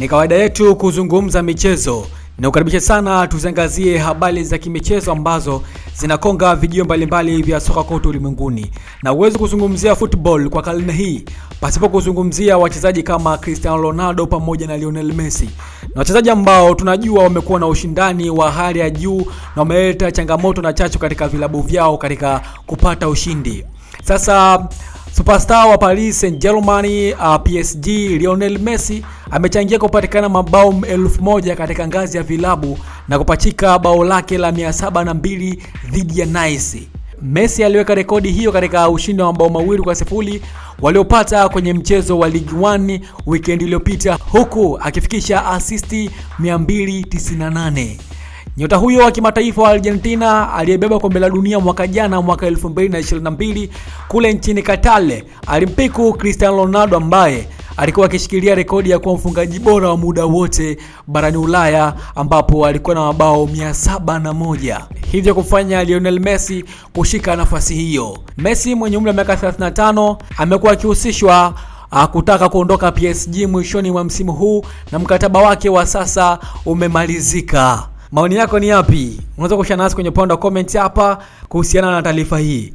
Ni kawaida yetu kuzungumza michezo. Ninakukaribisha sana tuziangazie habari za kimichezo ambazo zinakonga vijio mbalimbali vya soka kote ulimwenguni, na uwezi kuzungumzia football kwa karne hii pasipo kuzungumzia wachezaji kama Cristiano Ronaldo pamoja na Lionel Messi, na wachezaji ambao tunajua wamekuwa na ushindani wa hali ya juu na wameleta changamoto na chachu katika vilabu vyao katika kupata ushindi. Sasa Superstar wa Paris Saint-Germain uh, PSG Lionel Messi amechangia kupatikana mabao elfu moja katika ngazi ya vilabu na kupachika bao lake la 702 dhidi ya Nice. Messi aliweka rekodi hiyo katika ushindi wa mabao mawili kwa sifuri waliopata kwenye mchezo wa Ligue 1 weekend iliyopita huku akifikisha asisti 298. Nyota huyo wa kimataifa wa Argentina aliyebeba kombe la dunia mwaka jana mwaka 2022 kule nchini Qatar alimpiku Cristiano Ronaldo ambaye alikuwa akishikilia rekodi ya kuwa mfungaji bora wa muda wote barani Ulaya ambapo alikuwa na mabao 701, hivyo kufanya Lionel Messi kushika nafasi hiyo. Messi mwenye umri wa miaka 35 amekuwa akihusishwa kutaka kuondoka PSG mwishoni mwa msimu huu na mkataba wake wa sasa umemalizika. Maoni yako ni yapi? Unaweza kushare nasi kwenye upande wa comment hapa kuhusiana na taarifa hii.